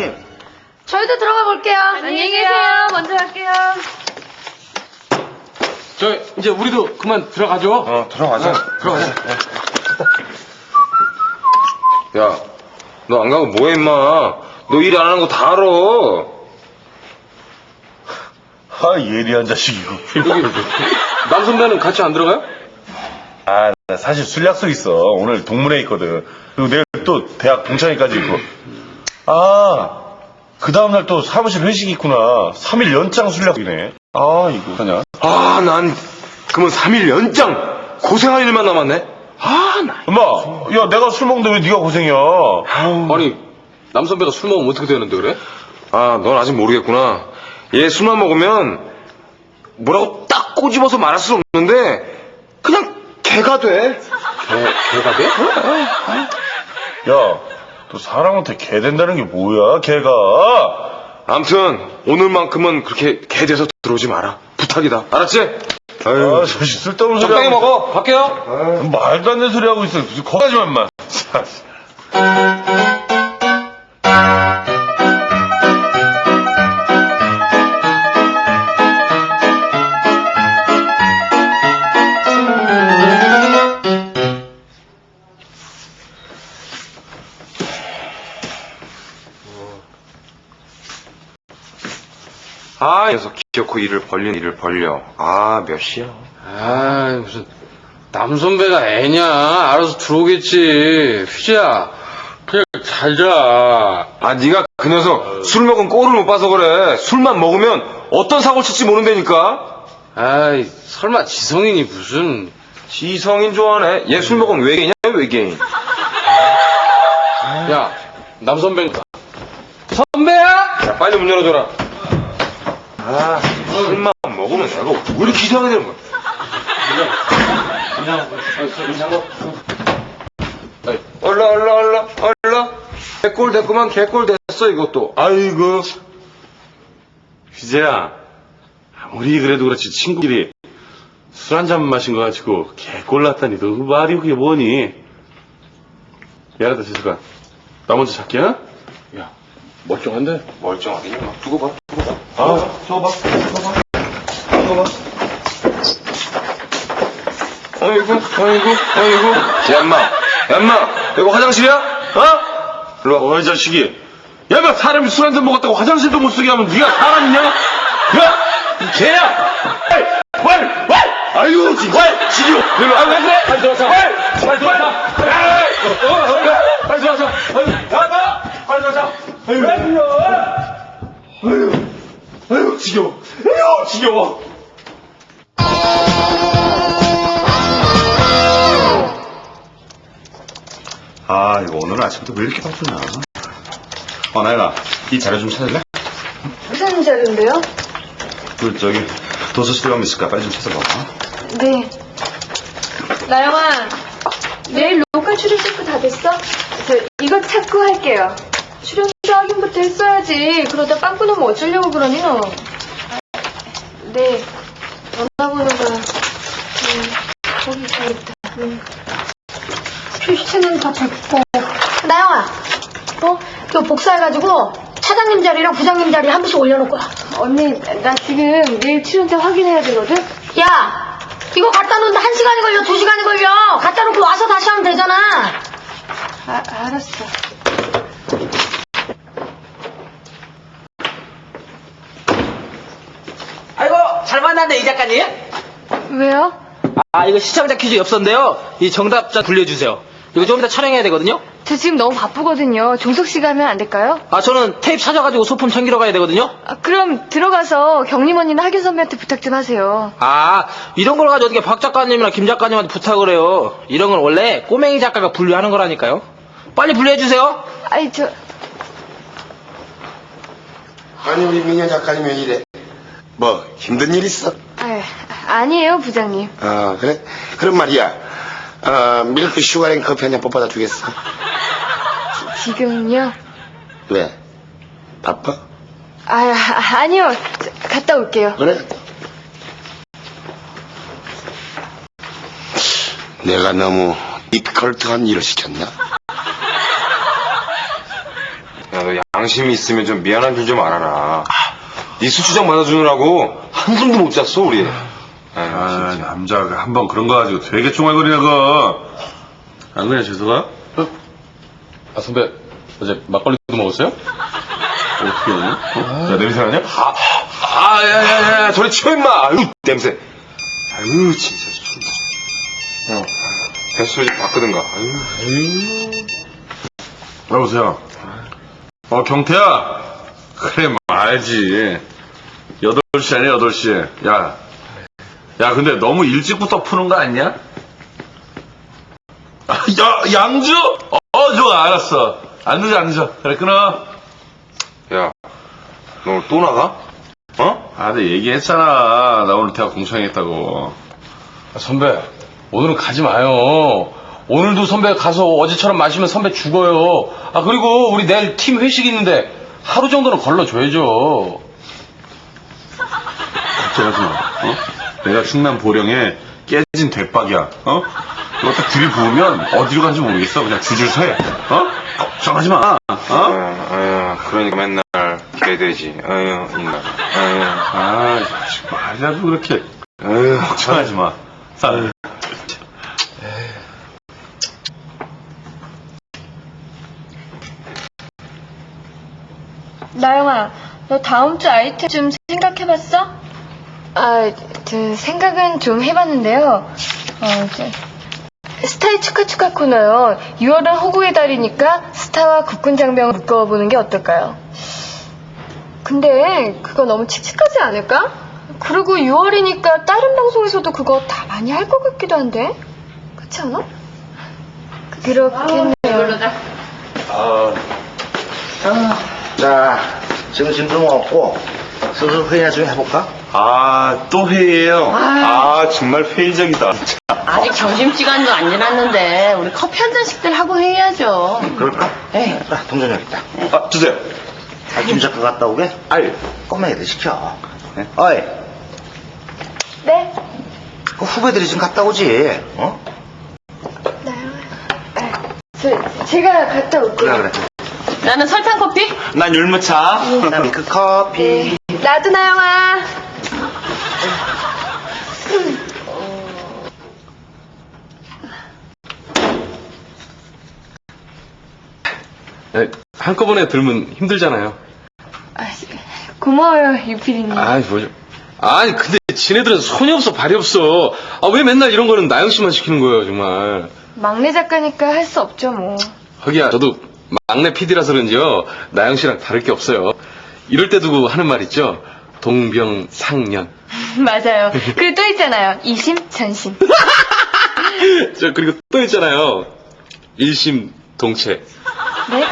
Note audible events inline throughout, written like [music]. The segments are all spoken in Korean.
부장님. 저희도 들어가 볼게요. 안녕히 계세요. 먼저 갈게요. 저 이제 우리도 그만 들어가죠. 어, 들어가자. 들어가자. 야, 너 안 가고 뭐해, 임마. 너 일 안 하는 거 다 알아. 아, 예리한 자식이고. 여기, 남 선배는 같이 안 들어가요? 아, 나 사실 술 약속 있어. 오늘 동문회 있거든. 그리고 내일 또 대학 동창회까지 있고. 아, 그 다음날 또 사무실 회식 있구나. 3일 연장 술 약속이네. 아, 이거 하냐? 아, 난, 그러면 3일 연장! 고생할 일만 남았네? 아, 나. 엄마, 야, 내가 술 먹는데 왜 네가 고생이야? 아니, 남 선배가 술 먹으면 어떻게 되는데, 그래? 아, 넌 아직 모르겠구나. 얘 술만 먹으면, 뭐라고 딱 꼬집어서 말할 수 없는데, 그냥 개가 돼. 개, 개가 돼? 야, 또 사람한테 개 된다는 게 뭐야, 개가? 암튼, 오늘만큼은 그렇게 개 돼서 들어오지 마라. 부탁이다. 알았지? 아유, 아, 저 쓸데없는 소리 적당히 하고 먹어. 갈게요. 있어. 말도 안 되는 소리 하고 있어. 무슨 거기까지만, 인 마. 아, 녀석 기어코 일을 벌린 일을 벌려. 아, 몇 시야? 아, 무슨 남 선배가 애냐? 알아서 들어오겠지. 휘지야, 그냥 잘 자. 아, 네가 그 녀석 술 먹은 꼴을 못 봐서 그래. 술만 먹으면 어떤 사고를 칠지 모른다니까. 아이, 설마 지성인이 무슨? 지성인 좋아하네. 얘 술 먹으면 외계인이야, 외계인. 야, 남 선배인가? 선배야? 자, 빨리 문 열어줘라. 아, 술만 먹으면 내가 왜 이렇게 이상하게 되는 거야? 얼라, 얼라, 얼라, 얼라. 개꼴 됐구만, 개꼴 됐어, 이것도. 아이고. 휘재야, 아무리 그래도 그렇지 친구끼리 술한 잔 마신 거 가지고 개꼴 났다니 너그 말이 그게 뭐니? 미안하다 지수가 나 먼저 잘게 야 야, 멀쩡한데? 두고 봐, 두고 봐. 아, 저거 봐 저거 봐 저거 봐 아이고, 아이고, 아이고. 야, 인마. 야, 인마. 이거 화장실이야? 어? 일로 와. 어이 자식이 야, 너 사람이 술 한 잔 먹었다고 화장실도 못 쓰게 하면 네가 사람이냐? 야! 이 개야! 왈! 왈! 왈! 아유, 진짜! 지려! 일로 와, 왜 그래? 빨리 들어와서! 왈! 빨리 들어와서! 빨리 들어와서! 아유, 나가! 빨리 들어와서! 아유, 왜 그래? 아유, 아유, 지겨워! 아유, 지겨워! 아, 이거 오늘 아침부터 왜 이렇게 바쁘냐? 어, 나연아, 이 자료 좀 찾을래? 무슨 자료인데요? 그, 저기, 도서실에 가면 있을까? 빨리 좀 찾아봐. 네. 나영아, 내일 로컬 출연 체크 다 됐어? 저 이거 찾고 할게요. 출연 자 확인부터 했어야지. 그러다 빵꾸 나면 어쩌려고 그러니 너. 네. 전화번호가 음, 거기 있다. 음. 표시체는 다 됐고. 나영아, 어? 이거 복사해가지고 차장님 자리랑 부장님 자리 한 번씩 올려놓을 거야. 언니, 나 지금 내일 출연자 확인해야 되거든? 야! 이거 갖다 놓는데 한 시간이 걸려, 두 시간이 걸려! 갖다 놓고 와서 다시 하면 되잖아! 아, 알았어. 아이고 잘 만났네 이 작가님 왜요? 아 이거 시청자 퀴즈 엽서인데요 이 정답자 불려주세요 이거 좀 이따 촬영해야 되거든요 저 지금 너무 바쁘거든요. 종석 씨가 하면 안 될까요? 아 저는 테이프 찾아가지고 소품 챙기러 가야 되거든요 아, 그럼 들어가서 경림 언니나 하균 선배한테 부탁 좀 하세요. 아 이런 걸 가지고 어떻게 박 작가님이나 김 작가님한테 부탁을 해요 이런 건 원래 꼬맹이 작가가 분류하는 거라니까요 빨리 분류해주세요 아이, 저, 아니 우리 민현 작가님 왜 이래? 뭐 힘든 일 있어? 아, 아니에요, 부장님. 아 그래? 그럼 말이야 어, 밀크 슈가랭 커피 한 잔 뽑아다 주겠어? 지 금요? 왜? 바빠? 아, 아, 아니요. 저, 갔다 올게요. 그래? 내가 너무 이컬트한 일을 시켰나? 야, 너 양심이 있으면 좀 미안한 줄 좀 알아라. 네 수주장 받아주느라고 한숨도 못 잤어, 우리. 아유, 아. 남자가 한 번 그런 거 가지고 되게 총알거리네, 그거. 안 그래, 재석아? 아, 선배, 어제 막걸리도 먹었어요? 어떻게 되냐? 어? 야, 냄새 나냐? 아, 야, 야, 야, 저리 치워, 임마! 아유, 냄새. 아유, 진짜, 진짜. 형, 뱃소리 좀 바꾸든가. 아유. 여보세요. 어, 경태야. 그래, 말지. 8시 아니야, 8시. 야. 야, 근데 너무 일찍부터 푸는 거 아니야? 아, 야, 양주? 어, 좋아, 알았어. 안 늦어, 안 늦어. 그래, 끊어. 야, 너 오늘 또 나가? 어? 아, 내가 얘기했잖아. 나 오늘 대학 공창했다고. 아, 선배, 오늘은 가지 마요. 오늘도 선배 가서 어제처럼 마시면 선배 죽어요. 아, 그리고 우리 내일 팀 회식 있는데 하루 정도는 걸러줘야죠. 걱정하지 마. 어? 내가 충남 보령에 깨진 대박이야. 어? 이거 딱 들이부으면 어디로 간지 모르겠어. 그냥 줄줄 서해. 어? 걱정하지 마. 어? 아유, 아유, 그러니까 맨날 개돼지. 아유, 인간. 아유, 아, 말이라도 그렇게 아유, 걱정하지 마. 아 나영아, 너 다음 주 아이템 좀 생각해봤어? 아, 저 생각은 좀 해봤는데요. 어, 저, 스타의 축하 축하 코너요. 6월은 호구의 달이니까 스타와 국군 장병을 묶어보는 게 어떨까요? 근데 그거 너무 칙칙하지 않을까? 그리고 6월이니까 다른 방송에서도 그거 다 많이 할 것 같기도 한데 그렇지 않아? 그렇겠네요. 아, 자, 지금 짐좀 없고, 슬슬 회의나 좀 해볼까? 아, 또 회의예요. 아, 정말 회의적이다. 아직 점심시간도 안 지났는데 우리 커피 한 잔씩들 하고 해야죠. 그럴까? 에이. 아, 동전 여기 있다. 아, 주세요. 아, 김 작가 갔다 오게? 아이, 꼬맹이들 시켜. 네? 어이, 네? 그 후배들이 지금 갔다 오지, 어? 저, 제가 갔다 올게요. 그래, 그래. 나는 설탕 커피? 난 율무차. 나 밀크 커피. 나도 나영아. 네, 한꺼번에 들면 힘들잖아요. 아, 고마워요, 유피디님. 아이, 뭐죠. 아니, 근데 지네들은 손이 없어, 발이 없어. 아, 왜 맨날 이런 거는 나영 씨만 시키는 거예요, 정말. 막내 작가니까 할 수 없죠, 뭐. 하기야, 저도 막내 PD라서 그런지요, 나영 씨랑 다를 게 없어요. 이럴 때 두고 하는 말 있죠? 동병상련. [laughs] 맞아요. 그리고 또 있잖아요. 이심전심. [laughs] 저, 그리고 또 있잖아요. 일심동체. 네?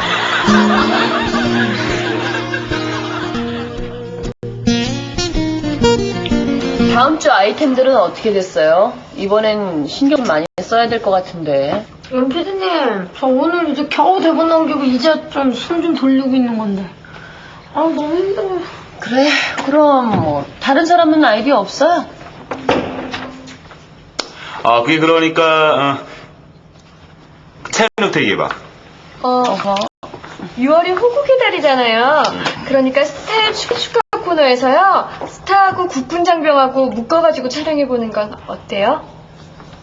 다음 주 아이템들은 어떻게 됐어요? 이번엔 신경 많이 써야 될 것 같은데. 연피디님, 저 오늘 이제 겨우 대본 남기고 이제 좀 숨 좀 돌리고 있는 건데. 아, 너무 힘들어요. 그래, 그럼 뭐 다른 사람은 아이디어 없어요? 아, 그게 그러니까, 어, 채연욱 얘기해봐. 어, 6월이 호국의 달이잖아요. 그러니까 스타의 축하 축하 코너에서요. 스타하고 국군 장병하고 묶어가지고 촬영해보는 건 어때요?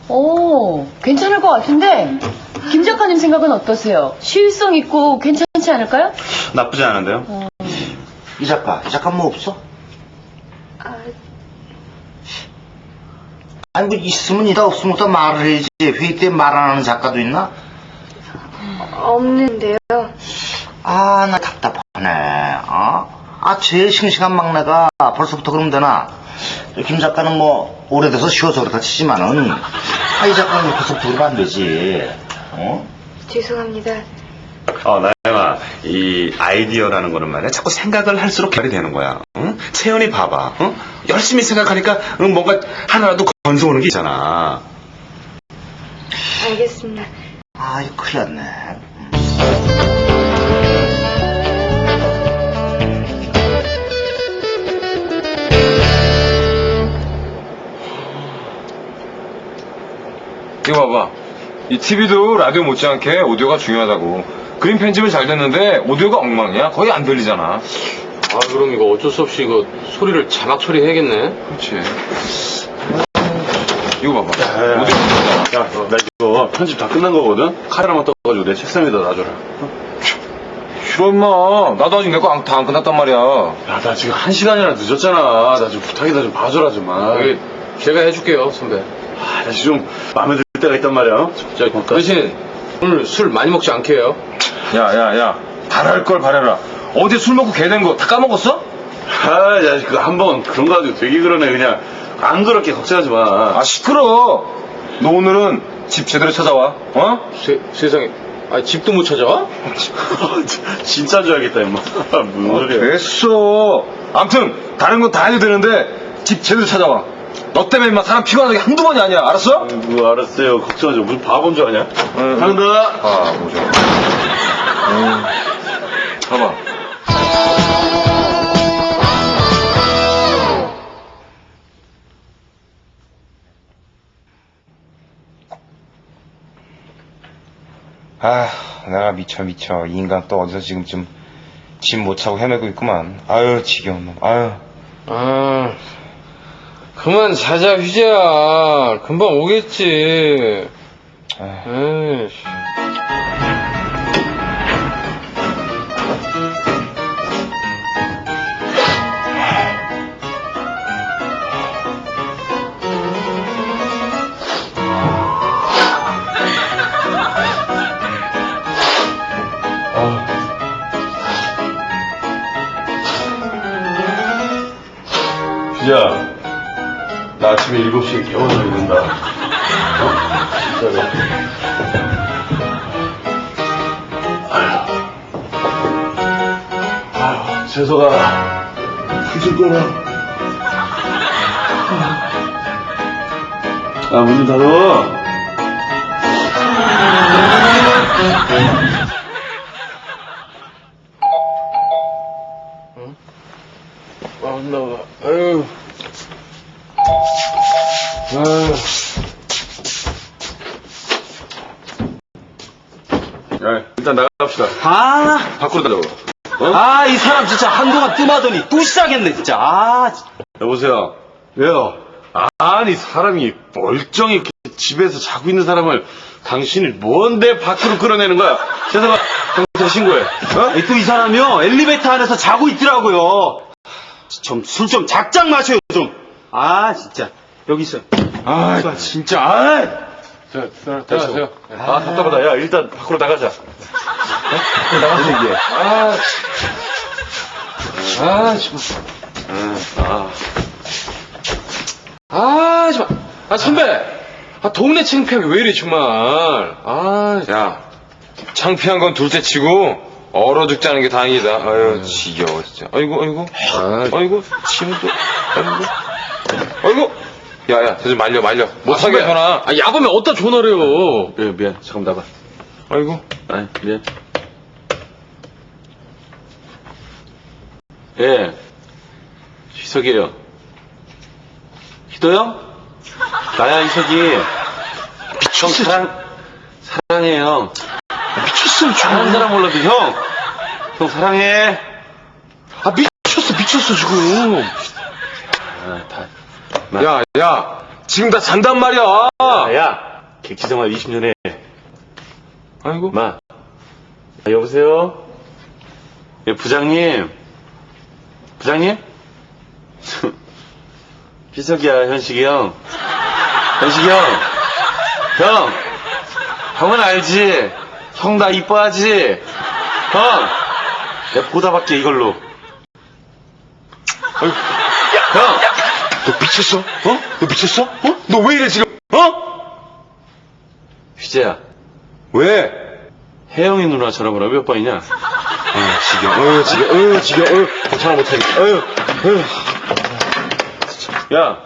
오, 괜찮을 것 같은데. 김 작가님 생각은 어떠세요? 시의성 있고 괜찮지 않을까요? 나쁘지 않은데요? 이 작가, 이 작가 뭐 없어? 아니, 뭐, 있으면 있다, 없으면 또 말을 해야지. 회의 때 말 안 하는 작가도 있나? 없는데요. 아, 나 답답하네. 어? 아, 제일 싱싱한 막내가 벌써부터 그러면 되나? 김 작가는 뭐, 오래돼서 쉬어서 그렇다 치지만은, 아, 이 작가는 벌써부터 그러면 안 되지. 어? 죄송합니다. 어, 나영아, 이 아이디어라는 거는 말이야. 자꾸 생각을 할수록 결이 되는 거야. 응? 채연이 봐봐. 응? 열심히 생각하니까 응, 뭔가 하나라도 건져오는 게 있잖아. 알겠습니다. 아, 이거 큰일 났네. 이거 봐봐. 이 TV도 라디오 못지않게 오디오가 중요하다고. 그림 편집은 잘 됐는데 오디오가 엉망이야. 거의 안 들리잖아. 아, 그럼 이거 어쩔 수 없이 이거 소리를 자막 처리 해야겠네. 그렇지. 이거 봐봐. 야, 오디오 야, 나 이거 편집 다 끝난 거거든? 카메라만 떠가지고 내 책상 위에다 놔줘라. 싫어 임마. 나도 아직 내 거 다 안 끝났단 말이야. 야, 나 지금 한 시간이나 늦었잖아. 나 좀 부탁이다 좀 봐줘라, 좀. 아, 여기 제가 해줄게요, 선배. 아, 나 지금 좀 마음에 들 때가 있단 말이야. 저 대신 오늘 술 많이 먹지 않게 해요. 야, 야, 야. 잘할 걸 바래라. 어제 술 먹고 개 된 거 다 까먹었어? 아, 야, 그한번 그런 거 가지고 되게 그러네, 그냥. 안 그렇게 걱정하지 마. 아, 시끄러. 너 오늘은 집 제대로 찾아와. 어? 세, 세상에. 아, 집도 못 찾아와? [laughs] 진짜 줘야겠다, 임마. [laughs] 무슨 소리야. 됐어. 암튼 다른 건 다 해도 되는데 집 제대로 찾아와. 너 때문에 임마 사람 피곤한 게 한두 번이 아니야. 알았어? 뭐, 알았어요. 걱정하지 마. 무슨 바본 줄 아냐? 응. 한다. 아, 뭐죠? 음. 봐봐. 아, 내가 미쳐 미쳐. 이 인간 또 어디서 지금쯤 짐못 차고 헤매고 있구만. 아유, 지겨운 놈. 아유. 아, 그만 자자, 휘재야. 금방 오겠지. 에이씨. 재석아, 풀좀 꺼라. 아, 문좀 닫아. 아, 나와. 아유. 아유. 야, 일단 나갑시다. 아, 밖으로 나가 고. 아, 이 사람 진짜 한동안 뜸하더니 또 시작했네, 진짜. 아. 여보세요. 왜요? 아니 사람이 멀쩡히 이렇게 집에서 자고 있는 사람을 당신이 뭔데 밖으로 끌어내는 거야? 재석아 경찰 신고해. 어? 또 이 사람이요, 엘리베이터 안에서 자고 있더라고요. 좀, 술 좀 작작 마셔요, 좀. 아, 진짜. 여기 있어요. 아 진짜. 아, 자, 들어가세요. 아 답답하다. 야 일단 밖으로 나가자. 어? 밖으로 나가자 이게. 아, 아, 정말. 아, 아, 정말. 아, 선배. 아, 동네 창피하게 왜 이래, 정말. 아, 야, 창피한 건 둘째 치고 얼어 않은 게 다행이다. 아유, 지겨워 진짜. 아이고, 아이고, 아이고, 침도, 아이고, 아이고. 야, 야, 저좀 말려, 말려. 못하게 선배. 전화. 아, 야밤에 어디다 전화를 해요. 예, 미안. 잠깐 나가. 아이고. 아니 미안. 예. 희석이에요. 희도요? 나야 희석이. 형 사랑 사랑해요. 미쳤으면 좋아하는 사람 몰라도 형. 형 사랑해. 아, 미쳤어, 미쳤어, 지금. 아, 다. 야, 야, 지금 다 잔단 말이야. 아, 야. 객지생활 20년에. 아이고. 마. 아, 여보세요? 예, 부장님. 부장님? [laughs] 희석이야, 현식이 형. 현식이 형. 형. 형은 알지? 형 나 이뻐하지? 형. 내가 보다 받게 이걸로. 어이, 형. 너 미쳤어? 어? 너 미쳤어? 어? 너 왜 이래 지금? 어? 휘재야. 왜? 혜영이 누나 전화번호 몇 번이냐? 아, 지겨. 어휴, 지겨. 어휴, 지겨. 어휴, 전화 못하겠다. 어휴, 어휴. 야,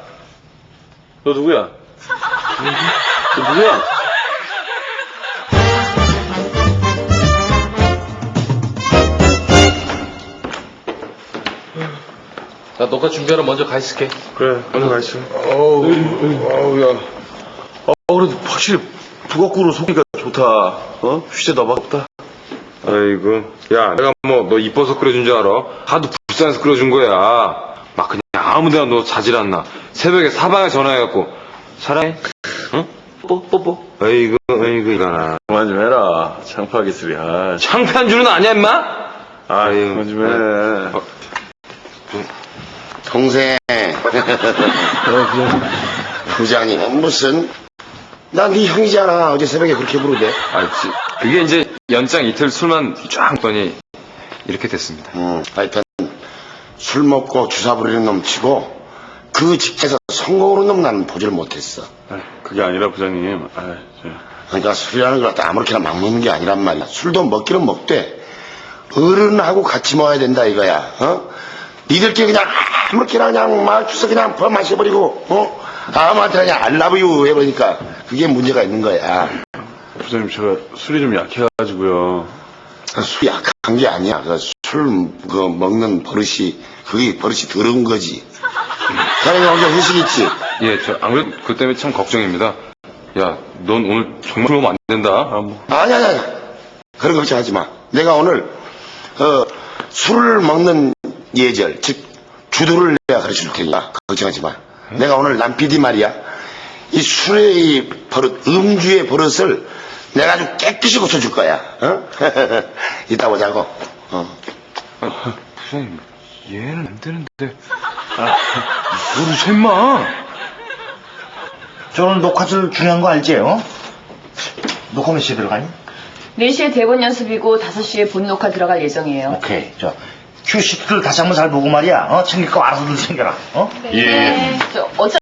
너 누구야? 너 누구야? 나 너가 준비하러 먼저 가 있을게. 그래, 먼저 가 있어. 어우, 어우, 야. 어, 그래도 확실히 북어꾸로 속이니까 좋다. 어? 휘재 너밖다. 아이고, 야, 내가 뭐, 너 이뻐서 끓여준 줄 알아? 하도 불쌍해서 끓여준 거야. 막 그냥 아무 데나 너 자질 않나. 새벽에 사방에 전화해갖고, 사랑해? 응? 뽀 뽀, 뽀뽀. 아이고, 아이고, 이거나. 그만 좀 해라. 창피하게 쓰리. 아, 창피한 줄은 아냐, 임마? 아 아유, 그만 좀 해. 어, 동생. [laughs] 부장님, 무슨. 나네 형이잖아. 어제 새벽에 그렇게 부르대. 아, 지- 그게 이제 연장 이틀 술만 쫙 먹더니 이렇게 됐습니다. 음, 하여튼, 술 먹고 주사 부리는 놈 치고, 그 직에서 성공으로 놈 나는 보지를 못했어. 아, 그게 아니라 부장님. 아, 저, 그러니까 술이라는 걸 갖다 아무렇게나 막 먹는 게 아니란 말이야. 술도 먹기는 먹되, 어른하고 같이 먹어야 된다 이거야, 어? 니들끼리 그냥 아무렇게나 그냥 막 주서 그냥 버 마셔버리고, 어? 아무한테 그냥 알라브유 해버리니까, 그게 문제가 있는 거야. 부장님 제가 술이 좀 약해가지고요. 술이 약한 게 아니야. 그 술, 그, 먹는 버릇이, 그게 버릇이 더러운 거지. 자네가 혼자 후식 있지? 예, 저, 안 그래도 그 때문에 참 걱정입니다. 야, 넌 오늘 정말 그러면 안 된다. 아, 뭐. 아니, 아니, 아니. 그런 거 걱정하지 마. 내가 오늘, 어, 술을 먹는 예절, 즉, 주도를 내가 가르쳐 줄 테니까, 걱정하지 마. 내가 오늘 남PD 말이야. 이 술의 이 버릇, 음주의 버릇을 내가 아주 깨끗이 고쳐줄 거야. 어? [laughs] 이따 보자고. 어. 아, 부장님, 얘는 안 되는데. 아, 뭐를 쇳마? 저 오늘 녹화줄 중요한 거 알지? 어? 녹화 몇 시에 들어가니? 4시에 대본 연습이고 5시에 본 녹화 들어갈 예정이에요. 오케이. 저, 큐시트를 다시 한번 잘 보고 말이야. 어? 챙길 거 알아서들 챙겨라. 어? 네. 저 어차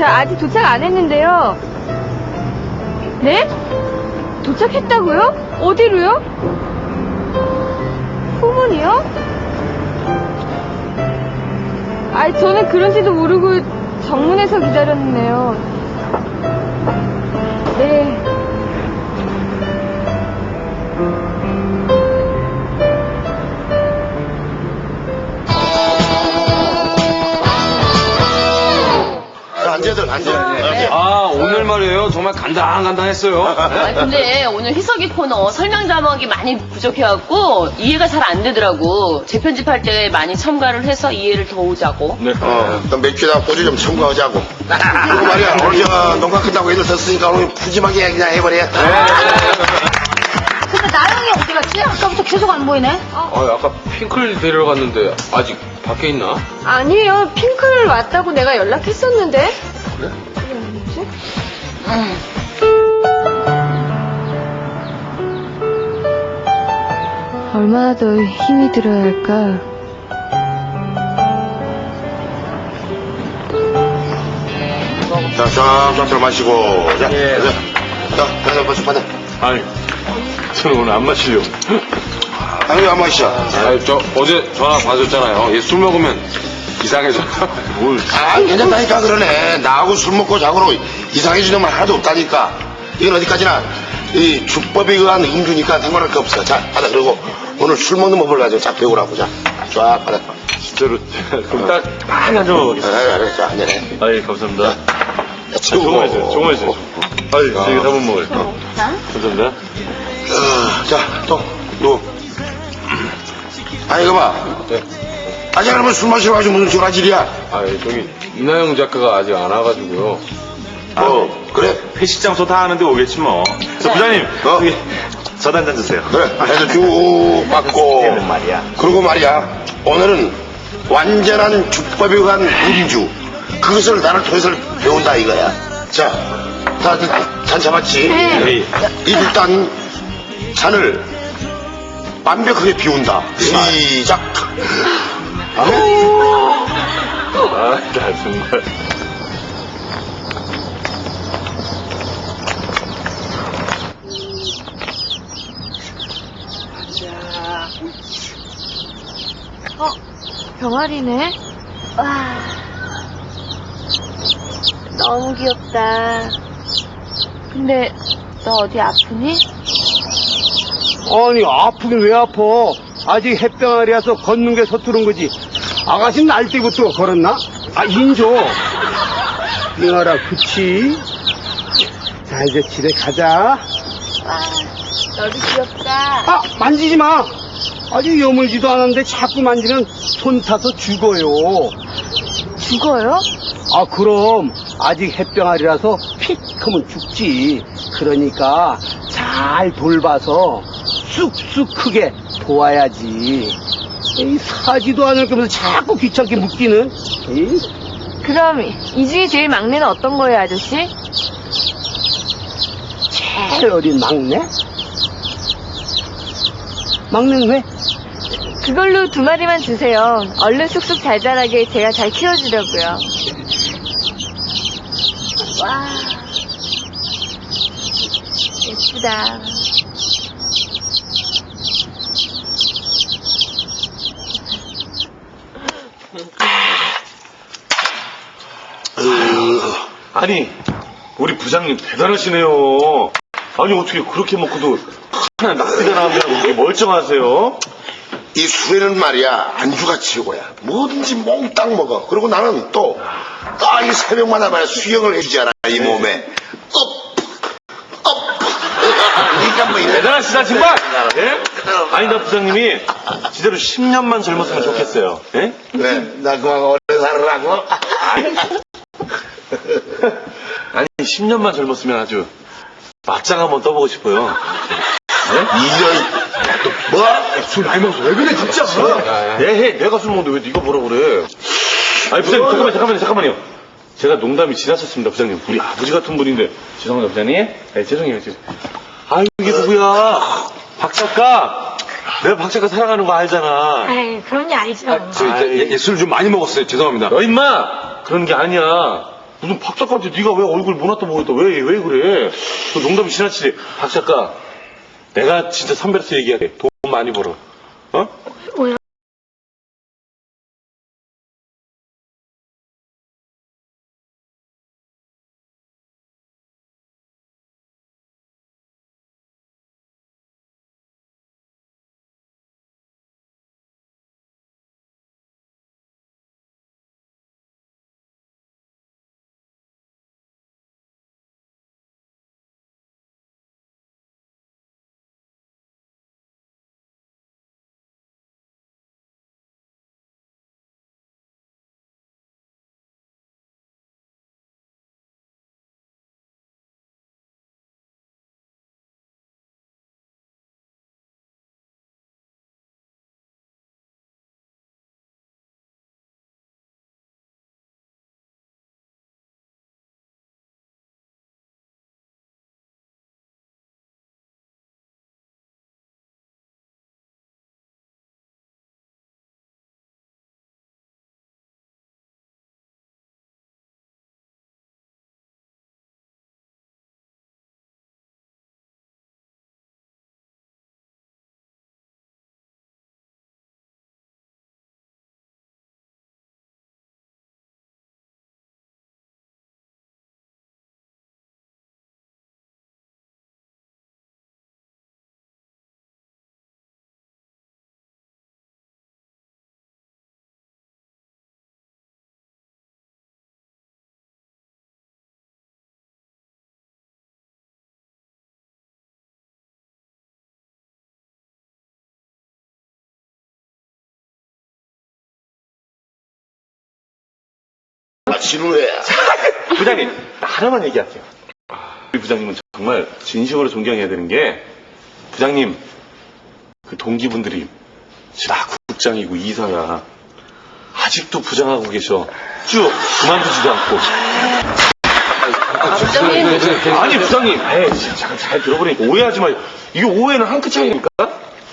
저 아직 도착 안 했는데요. 네? 도착했다고요? 어디로요? 후문이요? 아이, 저는 그런지도 모르고 정문에서 기다렸네요. 앉아들, 앉아. 아, 오늘 말이에요. 정말 간당간당했어요. 아 근데 오늘 희석이 코너 설명 자막이 많이 부족해갖고 이해가 잘 안 되더라고. 재편집할 때 많이 첨가를 해서 이해를 더 오자고. 어, 또 맥주에다 소주 좀 첨가하자고. 그리고 말이야, 오늘 저 녹화 끝나고 애들 썼으니까 오늘 푸짐하게 그냥 해버려. 근데 나영이 어디 갔지? 아까부터 계속 안 보이네. 아, 아까 핑클 데리러 갔는데 아직 밖에 있나? 아니에요. 핑클 왔다고 내가 연락했었는데. 그래? 그게 아니지? 얼마나 더 힘이 들어야 할까? 자, 쫙쫙 들어 마시고. 자, 자, 자, 받아, 마시, 받아. 아니, 저는 오늘 안 마시려고. 아니, 안 마시자. 아, 저 어제 전화 받았잖아요. 얘 술 먹으면 이상해져. [laughs] 뭘. 아, 괜찮다니까 그러네. 나하고 술 먹고 자고로 이상해지는 놈은 하나도 없다니까. 이건 어디까지나 이 주법에 의한 음주니까 상관할 게 없어. 자, 받아. 그리고 오늘 술 먹는 법을 가지고 쫙 배우라고. 자, 쫙 받아. 진짜로. 그럼 딱, 딱 앉아 먹겠습니다. 아, 그래, 자, 안전해. 아이, 감사합니다. 야, 정말 있어요, 정말 있어요. 아이, 저희 한번 먹어요. 감사합니다. 어, 자, 또, 누구? 아니, 이거 봐. 아직 그러면 술 마시러 가지고 무슨 전화질이야? 아, 저기 이나영 작가가 아직 안 와가지고요. 어, 그래? 회식 장소 다 아는데 오겠지 뭐. 저 부장님, 어? 여기 저도 한잔 주세요. 그래, 해서 쭉 받고. 말이야. 그리고 말이야, 오늘은 완전한 주법에 의한 음주. 그것을 나를 통해서 배운다 이거야. 자, 다, 잔 잡았지? 네. 일단, 잔을 완벽하게 비운다. 시작. 아, 나 정말. 어, 병아리네? 와. 너무 귀엽다. 근데, 너 어디 아프니? 아니 아프긴 왜 아파? 아직 햇병아리라서 걷는 게 서투른 거지. 아가씨 날 때부터 걸었나? 아 인조. 병아라 그치? 자 이제 집에 가자. 와, 너도 귀엽다. 아 만지지 마. 아직 여물지도 않았는데 자꾸 만지면 손 타서 죽어요. 죽어요? 아 그럼 아직 햇병아리라서 픽 하면 죽지. 그러니까 잘 돌봐서 쑥쑥 크게 도와야지. 이 사지도 않을 거면서 자꾸 귀찮게 묶기는. 이? 그럼, 이 중에 제일 막내는 어떤 거예요, 아저씨? 제일 어린 막내? 막내는 왜? 그걸로 두 마리만 주세요. 얼른 쑥쑥 잘 자라게 제가 잘 키워주려고요. 와, 예쁘다. 아니, 우리 부장님 대단하시네요. 아니, 어떻게 그렇게 먹고도 하나 낙지가 나온다고 그렇게 멀쩡하세요? 이 술에는 말이야, 안주가 최고야. 뭐든지 몽땅 먹어. 그리고 나는 또, 딱이 새벽마다 말이야, 수영을 해주지 않아, 이 몸에. 업, 업. 그러니까 뭐, 이래. 대단하시다, 정말! 예? 아니, 나 부장님이 진짜로 10년만 젊었으면 좋겠어요. 예? 왜? 나 그만 오래 살으라고? [laughs] 아니, 10년만 젊었으면 아주 맞짱 한번 떠보고 싶어요. 이년, 뭐? 술 많이 먹었어. 왜 그래, 진짜? 내 해. 내가 술 먹는데 왜 네가 뭐라 그래? 아니, 부장님, 잠깐만, 잠깐만요, 잠깐만요. 제가 농담이 지나쳤습니다, 부장님. 우리 아버지 같은 분인데. 죄송합니다, 부장님. 네, 죄송해요, 죄송 아유, 이게 누구야? 박 작가. 내가 박 작가 사랑하는 거 알잖아. 에이, 그런 게 아니죠. 술좀 많이 먹었어요. 죄송합니다. 너 임마! 그런 게 아니야. 무슨 박 작가한테 네가 왜 얼굴 모았다 모았다 왜, 왜 그래? 그 농담이 지나치지. 박 작가. 내가 진짜 선배로서 얘기할게. 돈 많이 벌어. 어? 뭐야? 지루해. [laughs] 부장님, 하나만 얘기할게요. 우리 부장님은 정말 진심으로 존경해야 되는 게, 부장님, 그 동기분들이 다 국장이고 이사야. 아직도 부장하고 계셔. 쭉 그만두지도 않고. 부장님. 아니, 부장님. 에이, 잘, 잘 들어보니까 오해하지 마요. 이게 오해는 한 끗 차이니까.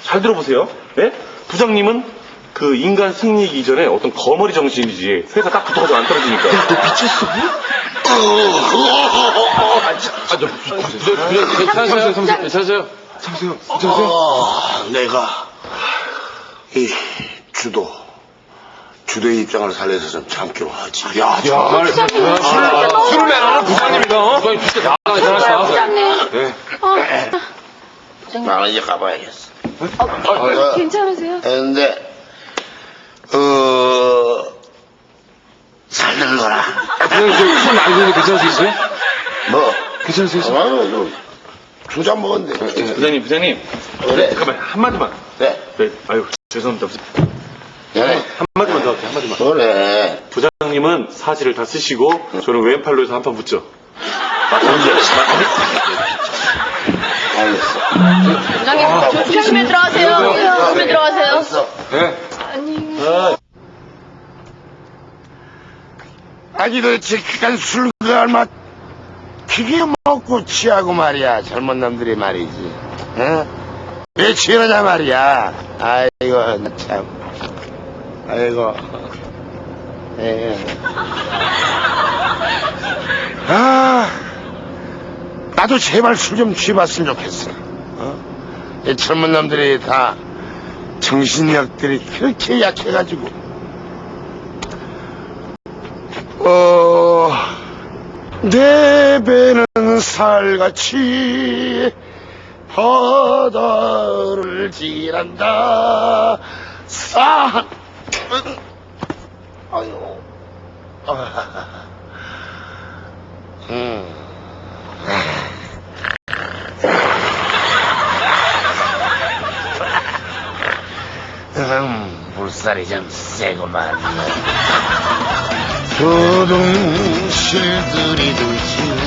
잘 들어보세요. 예? 부장님은 그 인간 승리이기 전에 어떤 거머리 정신이지. 회사 딱 붙어가지고 안 떨어지니까. 너 미쳤어? 괜찮으세요? 괜찮으세요? 아, 내가 이 주도 주도의 입장을 살려서 좀 참기로 하지. 야, 정말. 술을 내라는 부장님이다. 어? 부장님 진짜 나가. 부장님. 네. 나는 이제 가봐야겠어. 어, 괜찮으세요? 근데 어 살들 거라. 부장님 저술 많이 드는데 괜찮으시겠어요? 뭐 괜찮으세요? 아니 두잔 먹었는데. 부장님, 부장님. 그래. 잠깐만, 한마디만. 네. 네, 아유, 죄송합니다. 그래. 한마디만 더 할게요, 한마디만. 그래. 부장님은 사지를 다 쓰시고, 저는 왼팔로 해서 한 판 붙죠. 언제? 알겠어. 부장님, 조- 조심히 들어가세요. 조심히 들어가세요. 네. 아니 도대체 그간 술과 얼마 그게 먹고 취하고 말이야. 젊은 놈들이 말이지. 어? 왜 취하냐 말이야. 아이고 나참. 아이고. 예. 아 나도 제발 술 좀 취해봤으면 좋겠어. 어? 이 젊은 놈들이 다 정신력들이 그렇게 약해가지고 어, 내 배는 살같이 바다를 지난다. 산, 아유, 아, 음. 음, 물살이 좀 세구만. 조동실들이 돌진